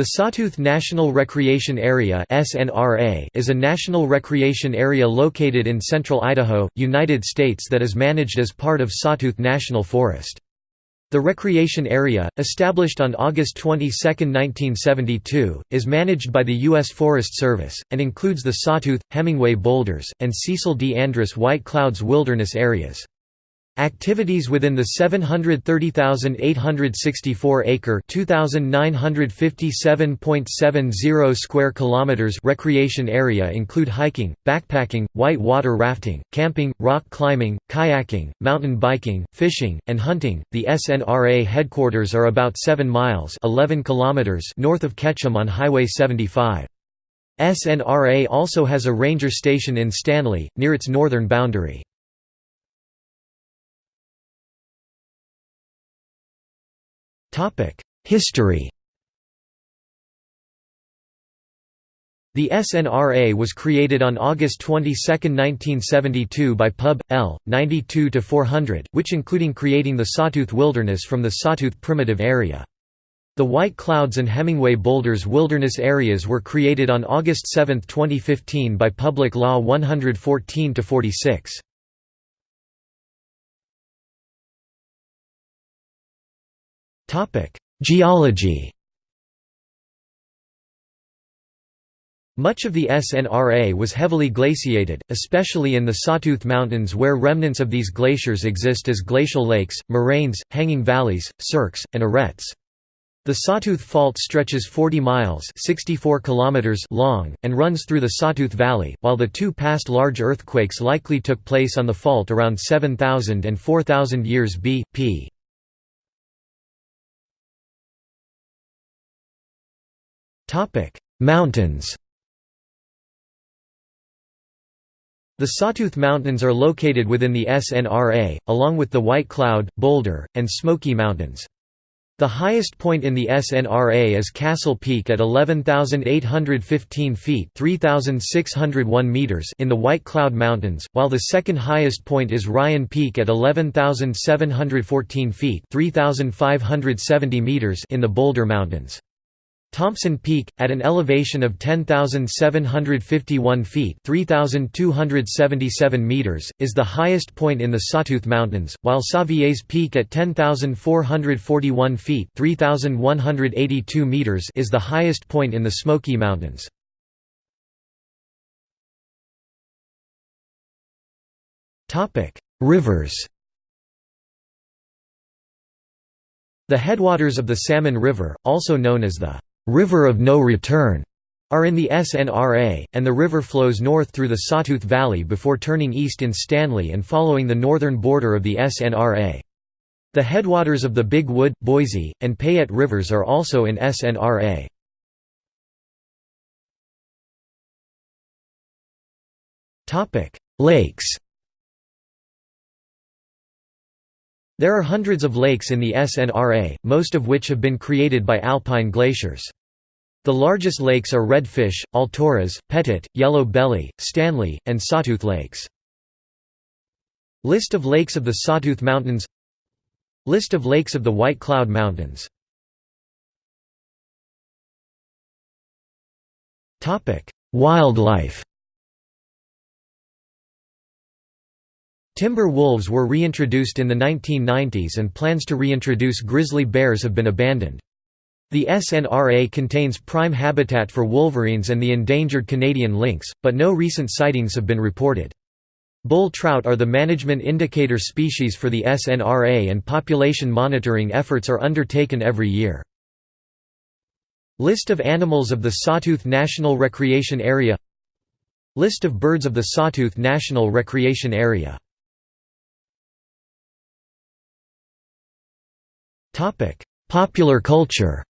The Sawtooth National Recreation Area is a national recreation area located in central Idaho, United States that is managed as part of Sawtooth National Forest. The recreation area, established on August 22, 1972, is managed by the U.S. Forest Service, and includes the Sawtooth, Hemingway Boulders, and Cecil D. Andrus White Clouds Wilderness areas. Activities within the 730,864-acre (2,957.70 square kilometers) recreation area include hiking, backpacking, white water rafting, camping, rock climbing, kayaking, mountain biking, fishing, and hunting. The SNRA headquarters are about 7 miles (11 kilometers) north of Ketchum on Highway 75. SNRA also has a ranger station in Stanley, near its northern boundary. History The SNRA was created on August 22, 1972 by Pub. L. 92-400, which including creating the Sawtooth Wilderness from the Sawtooth Primitive Area. The White Clouds and Hemingway Boulders Wilderness Areas were created on August 7, 2015 by Public Law 114-46. Geology Much of the SNRA was heavily glaciated, especially in the Sawtooth Mountains where remnants of these glaciers exist as glacial lakes, moraines, hanging valleys, cirques, and arêtes. The Sawtooth Fault stretches 40 miles 64 kilometers long, and runs through the Sawtooth Valley, while the two past large earthquakes likely took place on the fault around 7000 and 4000 years B.P. Mountains The Sawtooth Mountains are located within the SNRA, along with the White Cloud, Boulder, and Smoky Mountains. The highest point in the SNRA is Castle Peak at 11,815 feet (3,601 meters in the White Cloud Mountains, while the second highest point is Ryan Peak at 11,714 feet (3,570 meters in the Boulder Mountains. Thompson Peak, at an elevation of 10,751 feet 3,277 meters, is the highest point in the Sawtooth Mountains, while Savier's Peak at 10,441 feet 3,182 meters is the highest point in the Smoky Mountains. Rivers The headwaters of the Salmon River, also known as the River of No Return are in the SNRA, and the river flows north through the Sawtooth Valley before turning east in Stanley and following the northern border of the SNRA. The headwaters of the Big Wood, Boise, and Payette rivers are also in SNRA. Lakes There are hundreds of lakes in the SNRA, most of which have been created by alpine glaciers. The largest lakes are Redfish, Alturas, Pettit, Yellow Belly, Stanley, and Sawtooth Lakes. List of lakes of the Sawtooth Mountains List of lakes of the White Cloud Mountains Wildlife Timber wolves were reintroduced in the 1990s and plans to reintroduce grizzly bears have been abandoned. The SNRA contains prime habitat for wolverines and the endangered Canadian lynx, but no recent sightings have been reported. Bull trout are the management indicator species for the SNRA and population monitoring efforts are undertaken every year. List of animals of the Sawtooth National Recreation Area List of birds of the Sawtooth National Recreation Area Popular culture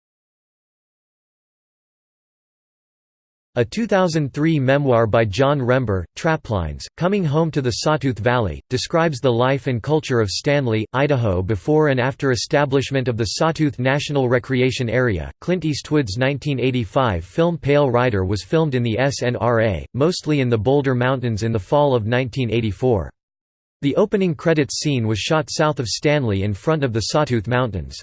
A 2003 memoir by John Rember, Traplines, Coming Home to the Sawtooth Valley, describes the life and culture of Stanley, Idaho before and after establishment of the Sawtooth National Recreation Area. Clint Eastwood's 1985 film Pale Rider was filmed in the SNRA, mostly in the Boulder Mountains in the fall of 1984. The opening credits scene was shot south of Stanley in front of the Sawtooth Mountains.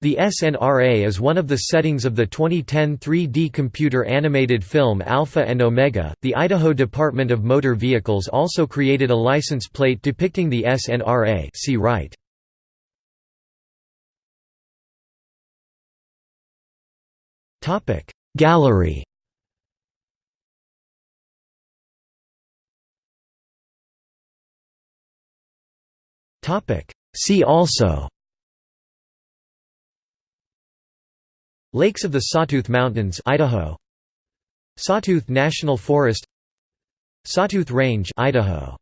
The SNRA is one of the settings of the 2010 3D computer animated film Alpha and Omega. The Idaho Department of Motor Vehicles also created a license plate depicting the SNRA. See right. Topic Gallery. See also. Lakes of the Sawtooth Mountains Idaho. Sawtooth National Forest. Sawtooth Range Idaho